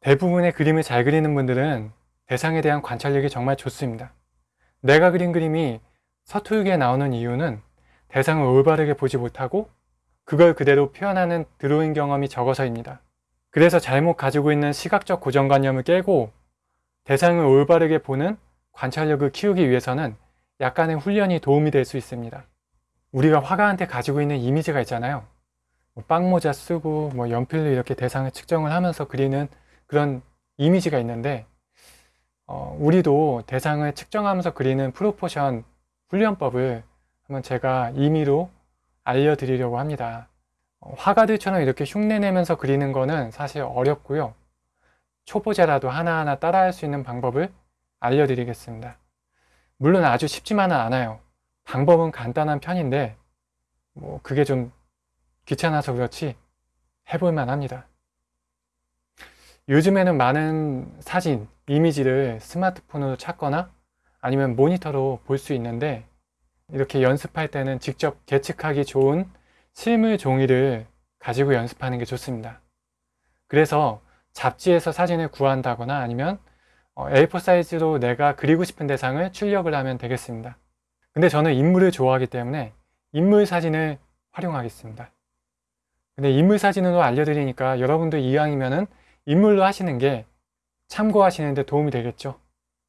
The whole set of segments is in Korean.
대부분의 그림을 잘 그리는 분들은 대상에 대한 관찰력이 정말 좋습니다. 내가 그린 그림이 서툴게 나오는 이유는 대상을 올바르게 보지 못하고 그걸 그대로 표현하는 드로잉 경험이 적어서입니다. 그래서 잘못 가지고 있는 시각적 고정관념을 깨고 대상을 올바르게 보는 관찰력을 키우기 위해서는 약간의 훈련이 도움이 될 수 있습니다. 우리가 화가한테 가지고 있는 이미지가 있잖아요. 뭐 빵모자 쓰고 뭐 연필로 이렇게 대상을 측정을 하면서 그리는 그런 이미지가 있는데 어, 우리도 대상을 측정하면서 그리는 프로포션 훈련법을 한번 제가 임의로 알려드리려고 합니다. 어, 화가들처럼 이렇게 흉내내면서 그리는 거는 사실 어렵고요. 초보자라도 하나하나 따라할 수 있는 방법을 알려드리겠습니다. 물론 아주 쉽지만은 않아요. 방법은 간단한 편인데 뭐 그게 좀 귀찮아서 그렇지 해볼만 합니다. 요즘에는 많은 사진, 이미지를 스마트폰으로 찾거나 아니면 모니터로 볼 수 있는데 이렇게 연습할 때는 직접 계측하기 좋은 실물 종이를 가지고 연습하는 게 좋습니다. 그래서 잡지에서 사진을 구한다거나 아니면 A4 사이즈로 내가 그리고 싶은 대상을 출력을 하면 되겠습니다. 근데 저는 인물을 좋아하기 때문에 인물 사진을 활용하겠습니다. 근데 인물 사진으로 알려드리니까 여러분도 이왕이면은 인물로 하시는 게 참고하시는데 도움이 되겠죠.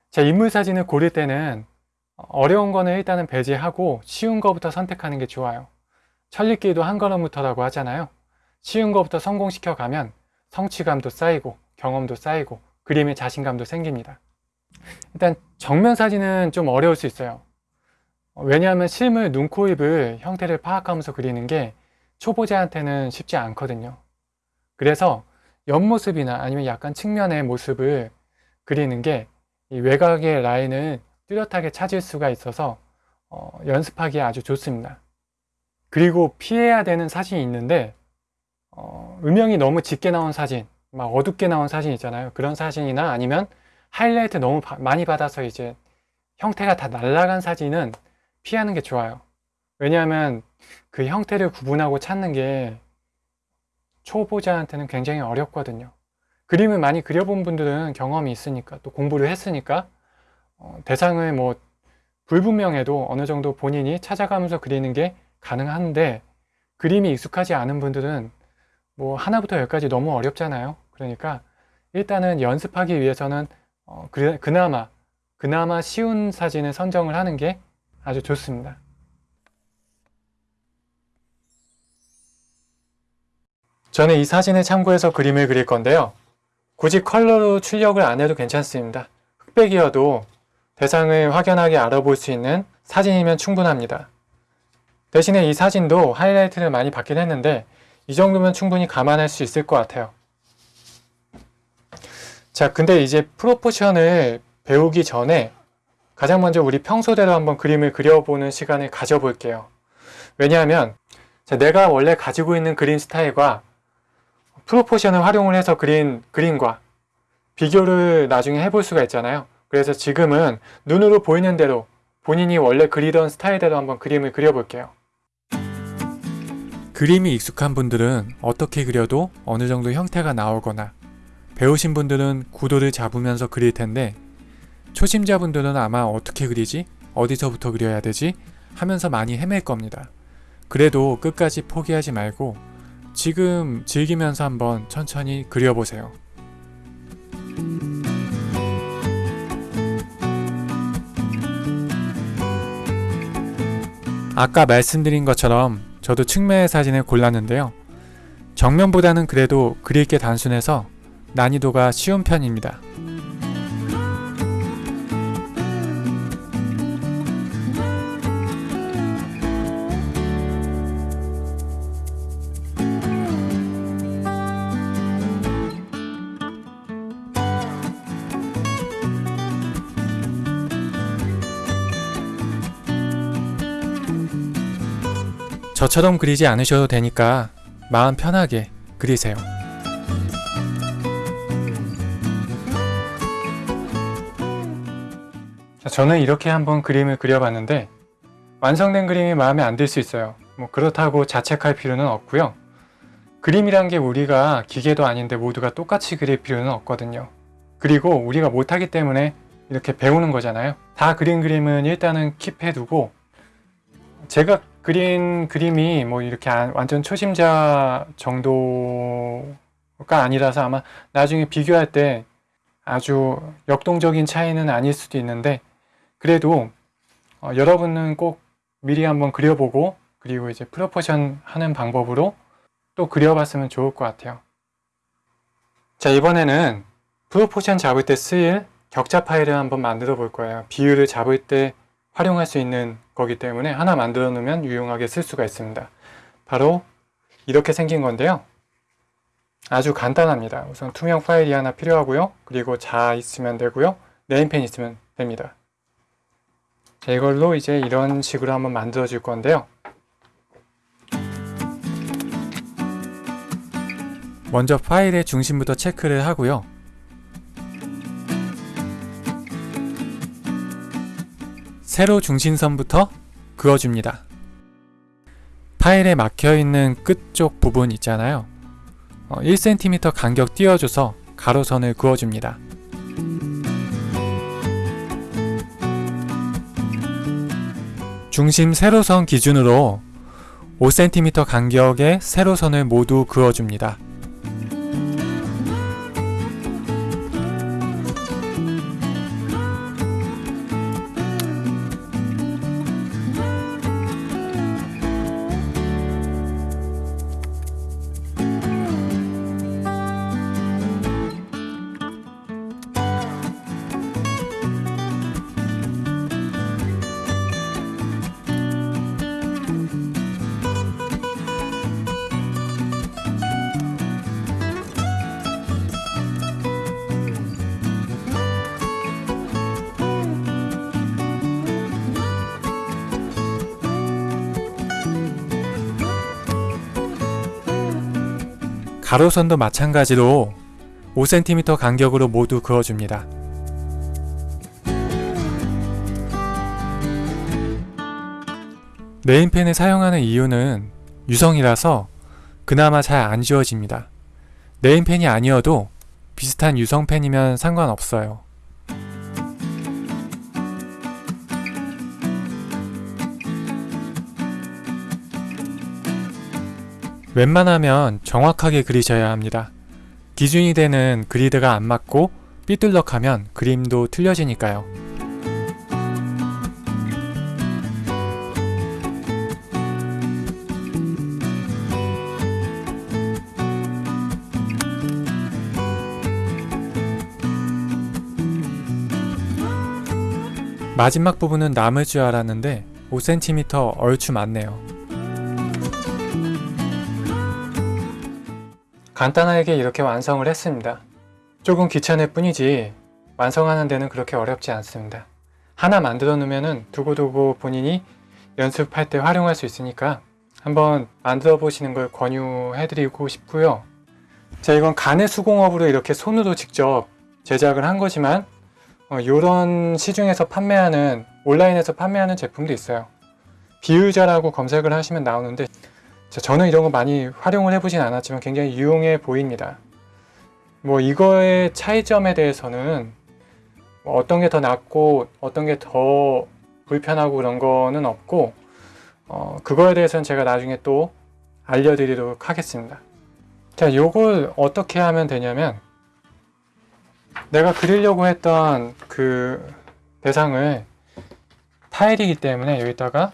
자, 인물 사진을 고를 때는 어려운 거는 일단은 배제하고 쉬운 거부터 선택하는 게 좋아요. 천리길도 한 걸음부터라고 하잖아요. 쉬운 거부터 성공시켜 가면 성취감도 쌓이고 경험도 쌓이고 그림에 자신감도 생깁니다. 일단 정면 사진은 좀 어려울 수 있어요. 왜냐하면 실물 눈, 코, 입을 형태를 파악하면서 그리는 게 초보자한테는 쉽지 않거든요. 그래서 옆모습이나 아니면 약간 측면의 모습을 그리는 게 외곽의 라인을 뚜렷하게 찾을 수가 있어서 어, 연습하기 아주 좋습니다. 그리고 피해야 되는 사진이 있는데 어, 음영이 너무 짙게 나온 사진, 막 어둡게 나온 사진 있잖아요. 그런 사진이나 아니면 하이라이트 너무 바, 많이 받아서 이제 형태가 다 날라간 사진은 피하는 게 좋아요. 왜냐하면 그 형태를 구분하고 찾는 게 초보자한테는 굉장히 어렵거든요. 그림을 많이 그려본 분들은 경험이 있으니까 또 공부를 했으니까 어, 대상을 뭐 불분명해도 어느 정도 본인이 찾아가면서 그리는 게 가능한데 그림이 익숙하지 않은 분들은 뭐 하나부터 열까지 너무 어렵잖아요. 그러니까 일단은 연습하기 위해서는 어, 그, 그나마 그나마 쉬운 사진을 선정을 하는 게 아주 좋습니다. 저는 이 사진을 참고해서 그림을 그릴 건데요. 굳이 컬러로 출력을 안 해도 괜찮습니다. 흑백이어도 대상을 확연하게 알아볼 수 있는 사진이면 충분합니다. 대신에 이 사진도 하이라이트를 많이 받긴 했는데 이 정도면 충분히 감안할 수 있을 것 같아요. 자, 근데 이제 프로포션을 배우기 전에 가장 먼저 우리 평소대로 한번 그림을 그려보는 시간을 가져볼게요. 왜냐하면 내가 원래 가지고 있는 그림 스타일과 프로포션을 활용을 해서 그린 그림과 비교를 나중에 해볼 수가 있잖아요. 그래서 지금은 눈으로 보이는 대로 본인이 원래 그리던 스타일대로 한번 그림을 그려볼게요. 그림이 익숙한 분들은 어떻게 그려도 어느 정도 형태가 나오거나 배우신 분들은 구도를 잡으면서 그릴 텐데 초심자분들은 아마 어떻게 그리지? 어디서부터 그려야 되지? 하면서 많이 헤맬 겁니다. 그래도 끝까지 포기하지 말고 지금 즐기면서 한번 천천히 그려보세요. 아까 말씀드린 것처럼 저도 측면의 사진을 골랐는데요. 정면보다는 그래도 그릴 게 단순해서 난이도가 쉬운 편입니다. 저처럼 그리지 않으셔도 되니까 마음 편하게 그리세요. 저는 이렇게 한번 그림을 그려봤는데 완성된 그림이 마음에 안 들 수 있어요. 뭐 그렇다고 자책할 필요는 없고요. 그림이란 게 우리가 기계도 아닌데 모두가 똑같이 그릴 필요는 없거든요. 그리고 우리가 못하기 때문에 이렇게 배우는 거잖아요. 다 그린 그림은 일단은 킵해두고 제가 그린 그림이 뭐 이렇게 안- 완전 초심자 정도가 아니라서 아마 나중에 비교할 때 아주 역동적인 차이는 아닐 수도 있는데 그래도 어, 여러분은 꼭 미리 한번 그려보고 그리고 이제 proportion 하는 방법으로 또 그려봤으면 좋을 것 같아요. 자 이번에는 proportion 잡을 때 쓰일 격자 파일을 한번 만들어 볼 거예요. 비율을 잡을 때 활용할 수 있는 거기 때문에 하나 만들어 놓으면 유용하게 쓸 수가 있습니다. 바로 이렇게 생긴 건데요. 아주 간단합니다. 우선 투명 파일이 하나 필요하고요. 그리고 자 있으면 되고요. 네임펜 있으면 됩니다. 자, 이걸로 이제 이런 식으로 한번 만들어 줄 건데요. 먼저 파일의 중심부터 체크를 하고요. 세로 중심선부터 그어줍니다. 파일에 막혀있는 끝쪽 부분 있잖아요. 어, 1cm 간격 띄워줘서 가로선을 그어줍니다. 중심 세로선 기준으로 5cm 간격의 세로선을 모두 그어줍니다. 가로선도 마찬가지로 5cm 간격으로 모두 그어줍니다. 네임펜을 사용하는 이유는 유성이라서 그나마 잘 안 지워집니다. 네임펜이 아니어도 비슷한 유성펜이면 상관없어요. 웬만하면 정확하게 그리셔야 합니다. 기준이 되는 그리드가 안 맞고 삐뚤덕하면 그림도 틀려지니까요. 마지막 부분은 남을 줄 알았는데 5cm 얼추 맞네요. 간단하게 이렇게 완성을 했습니다. 조금 귀찮을 뿐이지 완성하는 데는 그렇게 어렵지 않습니다. 하나 만들어 놓으면 두고두고 본인이 연습할 때 활용할 수 있으니까 한번 만들어 보시는 걸 권유해 드리고 싶고요. 자 이건 간의 수공업으로 이렇게 손으로 직접 제작을 한 거지만 이런 시중에서 판매하는 온라인에서 판매하는 제품도 있어요. 비유자라고 검색을 하시면 나오는데 자, 저는 이런 거 많이 활용을 해보진 않았지만 굉장히 유용해 보입니다. 뭐 이거의 차이점에 대해서는 뭐 어떤 게 더 낫고 어떤 게 더 불편하고 그런 거는 없고 어, 그거에 대해서는 제가 나중에 또 알려드리도록 하겠습니다. 자, 요걸 어떻게 하면 되냐면 내가 그리려고 했던 그 대상을 타일이기 때문에 여기다가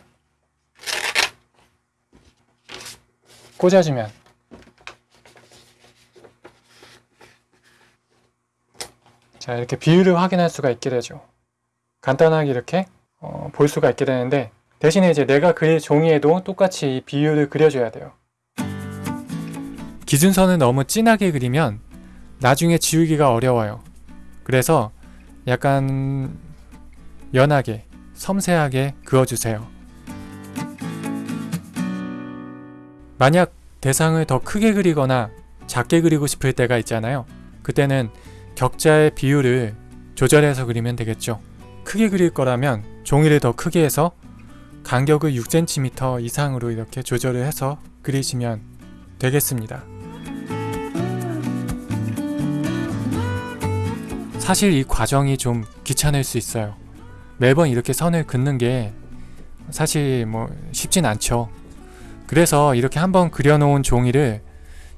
꽂아주면. 자 이렇게 비율을 확인할 수가 있게 되죠. 간단하게 이렇게 어, 볼 수가 있게 되는데 대신에 이제 내가 그릴 종이에도 똑같이 이 비율을 그려줘야 돼요. 기준선을 너무 진하게 그리면 나중에 지우기가 어려워요. 그래서 약간 연하게 섬세하게 그어주세요 만약 대상을 더 크게 그리거나 작게 그리고 싶을 때가 있잖아요. 그때는 격자의 비율을 조절해서 그리면 되겠죠. 크게 그릴 거라면 종이를 더 크게 해서 간격을 6cm 이상으로 이렇게 조절을 해서 그리시면 되겠습니다. 사실 이 과정이 좀 귀찮을 수 있어요. 매번 이렇게 선을 긋는 게 사실 뭐 쉽진 않죠. 그래서 이렇게 한번 그려놓은 종이를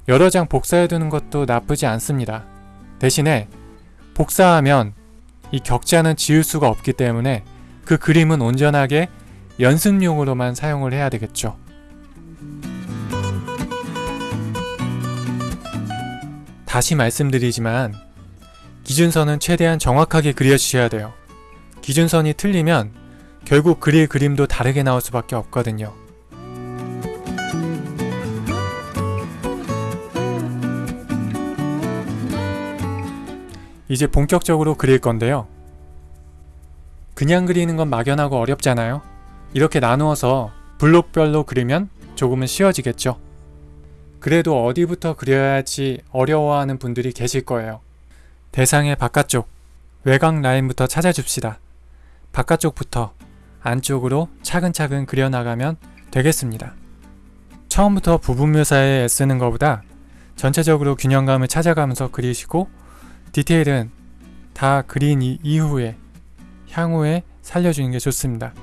여러 장 복사해 두는 것도 나쁘지 않습니다. 대신에 복사하면 이 격자는 지울 수가 없기 때문에 그 그림은 온전하게 연습용으로만 사용을 해야 되겠죠. 다시 말씀드리지만 기준선은 최대한 정확하게 그려주셔야 돼요. 기준선이 틀리면 결국 그릴 그림도 다르게 나올 수밖에 없거든요. 이제 본격적으로 그릴 건데요. 그냥 그리는 건 막연하고 어렵잖아요. 이렇게 나누어서 블록별로 그리면 조금은 쉬워지겠죠. 그래도 어디부터 그려야 할지 어려워하는 분들이 계실 거예요. 대상의 바깥쪽, 외곽 라인부터 찾아줍시다. 바깥쪽부터 안쪽으로 차근차근 그려나가면 되겠습니다. 처음부터 부분 묘사에 애쓰는 것보다 전체적으로 균형감을 찾아가면서 그리시고 디테일은 다 그린 이후에 향후에 살려주는 게 좋습니다.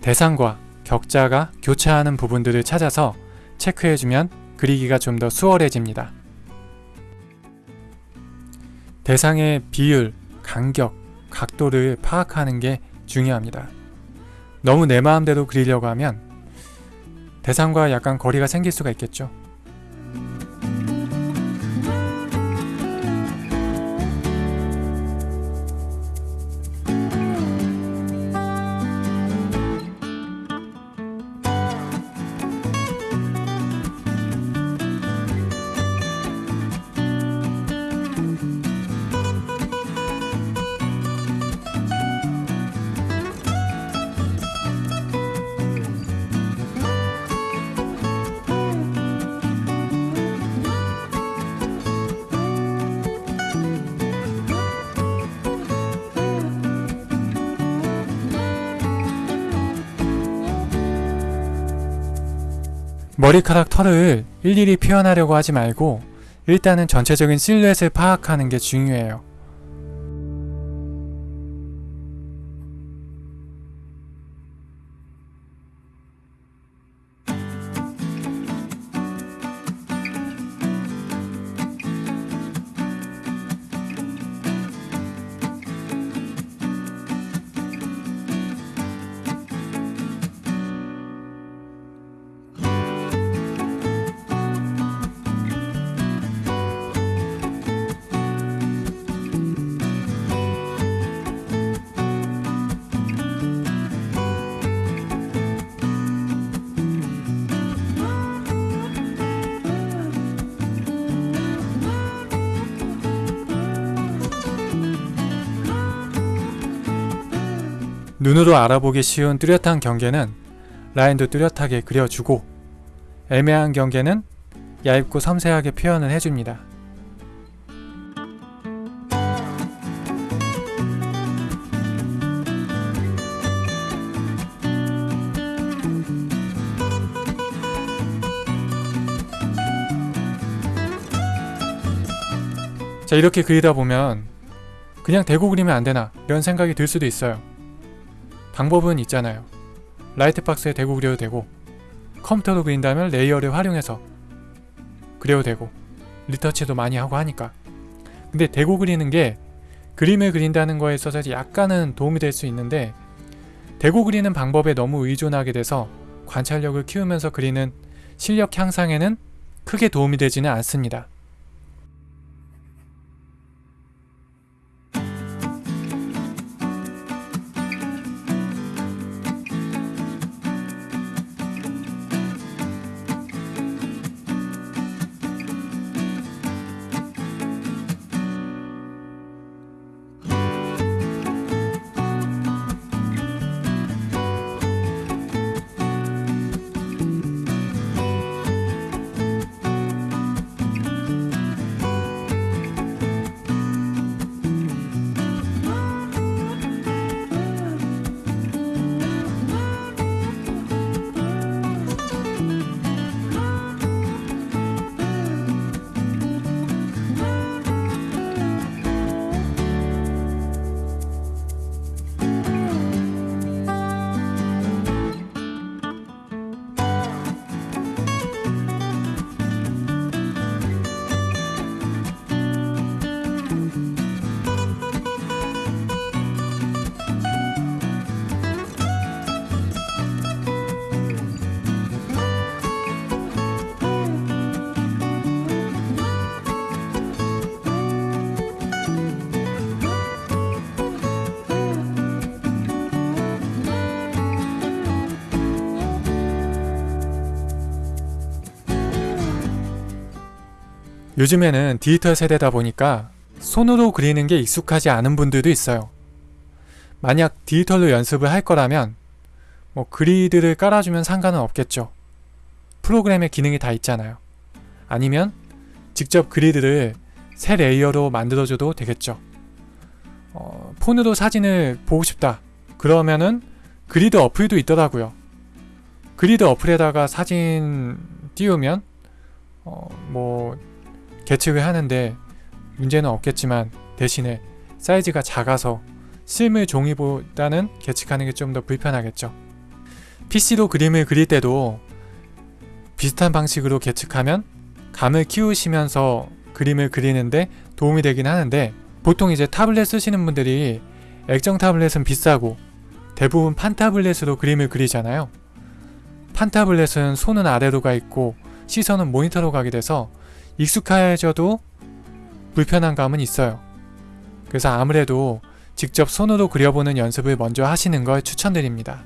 대상과 격자가 교차하는 부분들을 찾아서 체크해주면 그리기가 좀 더 수월해집니다. 대상의 비율, 간격, 각도를 파악하는 게 중요합니다. 너무 내 마음대로 그리려고 하면 대상과 약간 거리가 생길 수가 있겠죠. 머리카락 털을 일일이 표현하려고 하지 말고 일단은 전체적인 실루엣을 파악하는 게 중요해요. 눈으로 알아보기 쉬운 뚜렷한 경계는 라인도 뚜렷하게 그려주고 애매한 경계는 얇고 섬세하게 표현을 해줍니다. 자 이렇게 그리다 보면 그냥 대고 그리면 안되나 이런 생각이 들 수도 있어요. 방법은 있잖아요. light box에 대고 그려도 되고 컴퓨터로 그린다면 layer를 활용해서 그려도 되고 retouch도 많이 하고 하니까 근데 대고 그리는 게 그림을 그린다는 거에 있어서 약간은 도움이 될 수 있는데 대고 그리는 방법에 너무 의존하게 돼서 관찰력을 키우면서 그리는 실력 향상에는 크게 도움이 되지는 않습니다. 요즘에는 디지털 세대다 보니까 손으로 그리는 게 익숙하지 않은 분들도 있어요. 만약 디지털로 연습을 할 거라면 뭐 그리드를 깔아주면 상관은 없겠죠. 프로그램에 기능이 다 있잖아요. 아니면 직접 그리드를 새 layer로 만들어줘도 되겠죠. 어, 폰으로 사진을 보고 싶다. 그러면은 그리드 어플도 있더라고요. 그리드 어플에다가 사진 띄우면 어, 뭐 계측을 하는데 문제는 없겠지만 대신에 사이즈가 작아서 실물 종이보다는 계측하는 게 좀 더 불편하겠죠. PC로 그림을 그릴 때도 비슷한 방식으로 계측하면 감을 키우시면서 그림을 그리는데 도움이 되긴 하는데 보통 이제 타블렛 쓰시는 분들이 액정 타블렛은 비싸고 대부분 판 타블렛으로 그림을 그리잖아요. 판 타블렛은 손은 아래로 가 있고 시선은 모니터로 가게 돼서 익숙해져도 불편한 감은 있어요. 그래서 아무래도 직접 손으로 그려보는 연습을 먼저 하시는 걸 추천드립니다.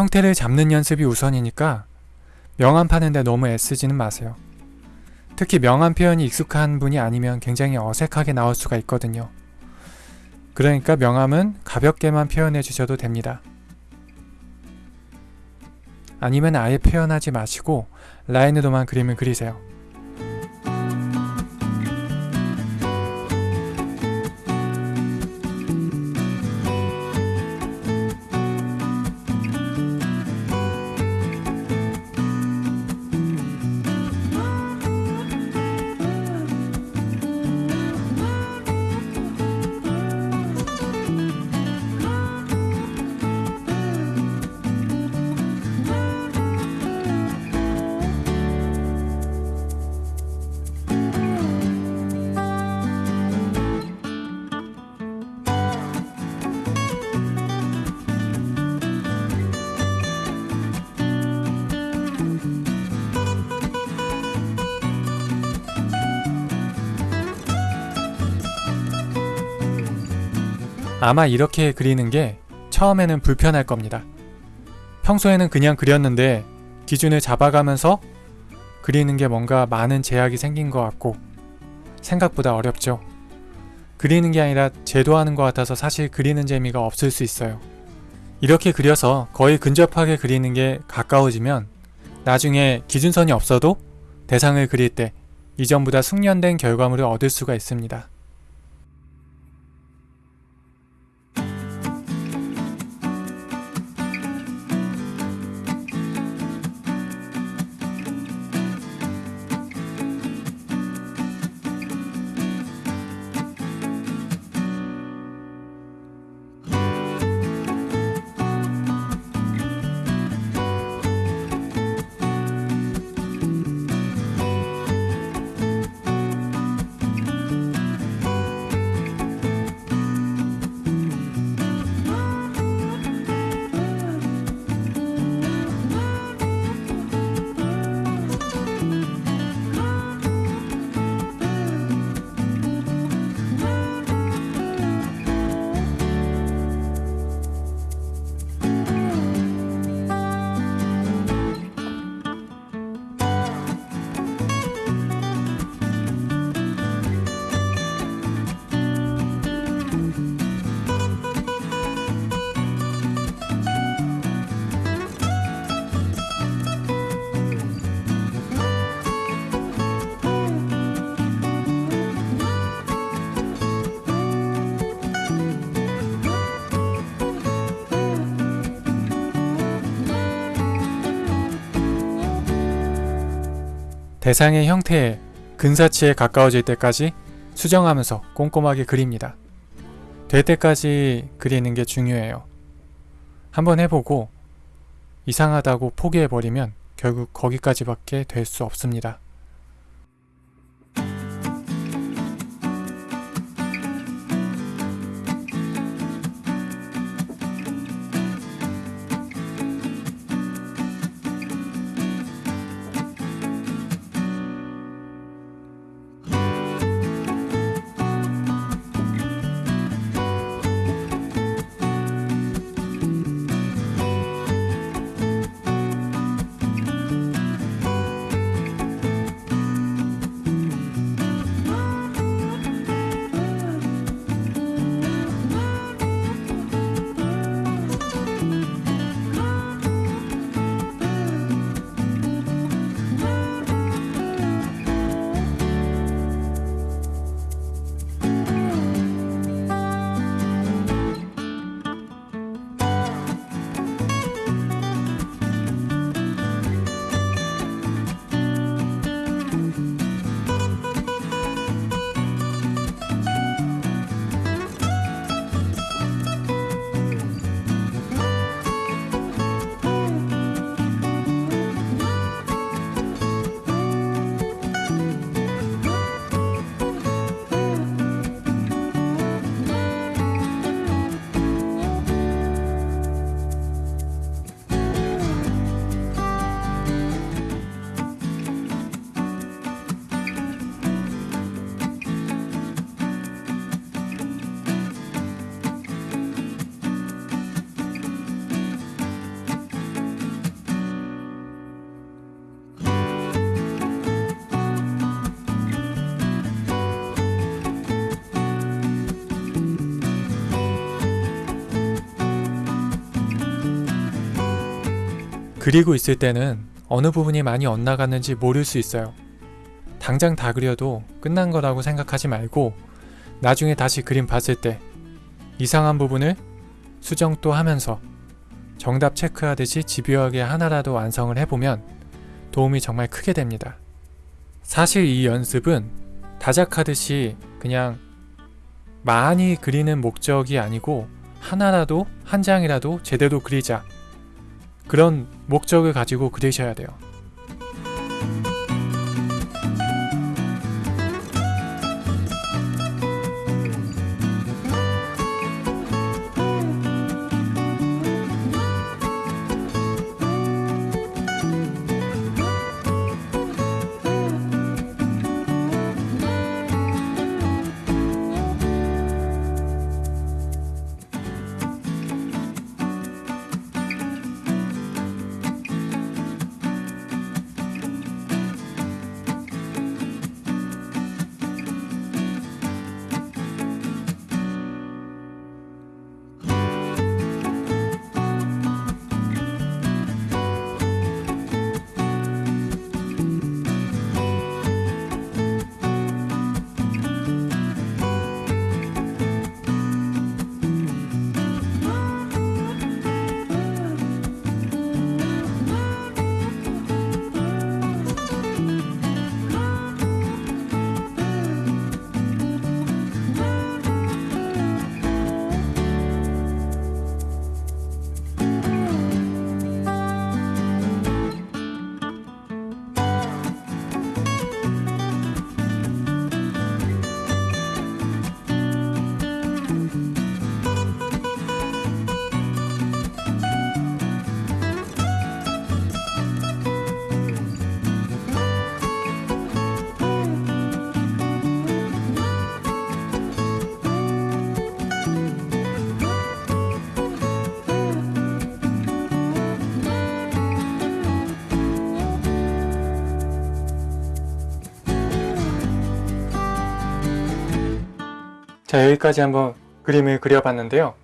형태를 잡는 연습이 우선이니까 명암 파는데 너무 애쓰지는 마세요. 특히 명암 표현이 익숙한 분이 아니면 굉장히 어색하게 나올 수가 있거든요. 그러니까 명암은 가볍게만 표현해 주셔도 됩니다. 아니면 아예 표현하지 마시고 라인으로만 그림을 그리세요. 아마 이렇게 그리는 게 처음에는 불편할 겁니다. 평소에는 그냥 그렸는데 기준을 잡아가면서 그리는 게 뭔가 많은 제약이 생긴 것 같고 생각보다 어렵죠. 그리는 게 아니라 제도하는 것 같아서 사실 그리는 재미가 없을 수 있어요. 이렇게 그려서 거의 근접하게 그리는 게 가까워지면 나중에 기준선이 없어도 대상을 그릴 때 이전보다 숙련된 결과물을 얻을 수가 있습니다. 대상의 형태에 근사치에 가까워질 때까지 수정하면서 꼼꼼하게 그립니다. 될 때까지 그리는 게 중요해요. 한번 해보고 이상하다고 포기해버리면 결국 거기까지밖에 될 수 없습니다. 그리고 있을 때는 어느 부분이 많이 엇나갔는지 모를 수 있어요. 당장 다 그려도 끝난 거라고 생각하지 말고 나중에 다시 그림 봤을 때 이상한 부분을 수정 또 하면서 정답 체크하듯이 집요하게 하나라도 완성을 해보면 도움이 정말 크게 됩니다. 사실 이 연습은 다작하듯이 그냥 많이 그리는 목적이 아니고 하나라도 한 장이라도 제대로 그리자 그런 목적을 가지고 그리셔야 돼요. 자 여기까지 한번 그림을 그려봤는데요.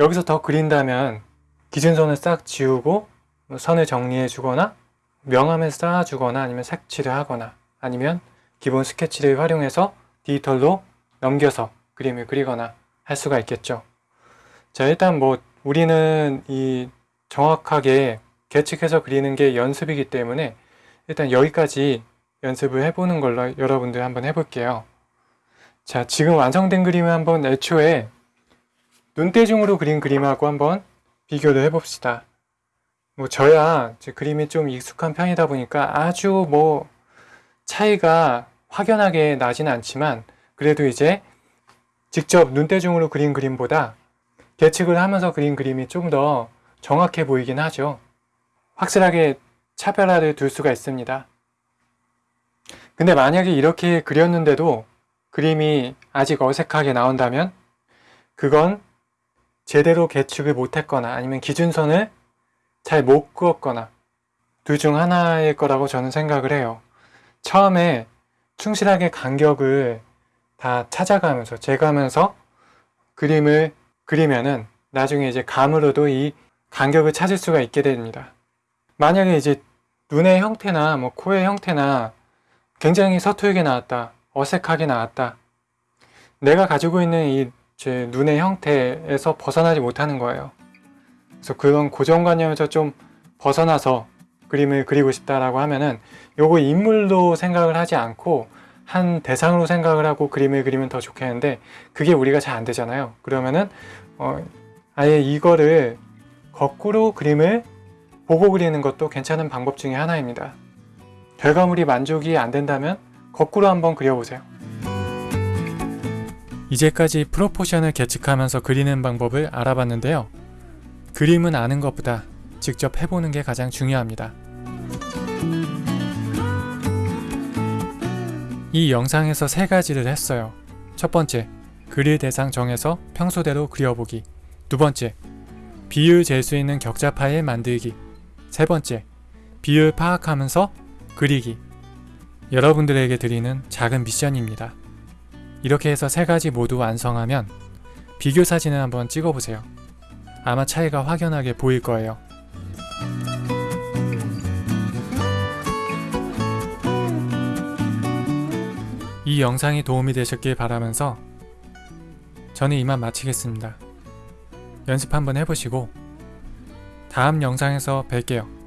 여기서 더 그린다면 기준선을 싹 지우고 선을 정리해 주거나 명암을 쌓아 주거나 아니면 색칠을 하거나 아니면 기본 스케치를 활용해서 디지털로 넘겨서 그림을 그리거나 할 수가 있겠죠. 자 일단 뭐 우리는 이 정확하게 계측해서 그리는 게 연습이기 때문에 일단 여기까지 연습을 해보는 걸로 여러분들 한번 해볼게요. 자, 지금 완성된 그림을 한번 애초에 눈대중으로 그린 그림하고 한번 비교를 해봅시다. 뭐 저야 제 그림이 좀 익숙한 편이다 보니까 아주 뭐 차이가 확연하게 나진 않지만 그래도 이제 직접 눈대중으로 그린 그림보다 계측을 하면서 그린 그림이 좀 더 정확해 보이긴 하죠. 확실하게 차별화를 둘 수가 있습니다. 근데 만약에 이렇게 그렸는데도 그림이 아직 어색하게 나온다면 그건 제대로 계측을 못했거나 아니면 기준선을 잘 못 그었거나 둘 중 하나일 거라고 저는 생각을 해요. 처음에 충실하게 간격을 다 찾아가면서 재가면서 그림을 그리면은 나중에 이제 감으로도 이 간격을 찾을 수가 있게 됩니다. 만약에 이제 눈의 형태나 뭐 코의 형태나 굉장히 서툴게 나왔다, 어색하게 나왔다. 내가 가지고 있는 이 제 눈의 형태에서 벗어나지 못하는 거예요. 그래서 그런 고정관념에서 좀 벗어나서 그림을 그리고 싶다라고 하면은 요거 인물로 생각을 하지 않고 한 대상으로 생각을 하고 그림을 그리면 더 좋겠는데 그게 우리가 잘 안 되잖아요. 그러면은 어, 아예 이거를 거꾸로 그림을 보고 그리는 것도 괜찮은 방법 중에 하나입니다. 결과물이 만족이 안 된다면 거꾸로 한번 그려보세요. 이제까지 프로포션을 계측하면서 그리는 방법을 알아봤는데요. 그림은 아는 것보다 직접 해보는 게 가장 중요합니다. 이 영상에서 세 가지를 했어요. 첫 번째, 그릴 대상 정해서 평소대로 그려보기. 두 번째, 비율 잴수 있는 격자 파일 만들기. 세 번째, 비율 파악하면서 그리기. 여러분들에게 드리는 작은 미션입니다. 이렇게 해서 세 가지 모두 완성하면 비교 사진을 한번 찍어보세요. 아마 차이가 확연하게 보일 거예요. 이 영상이 도움이 되셨길 바라면서 저는 이만 마치겠습니다. 연습 한번 해보시고 다음 영상에서 뵐게요.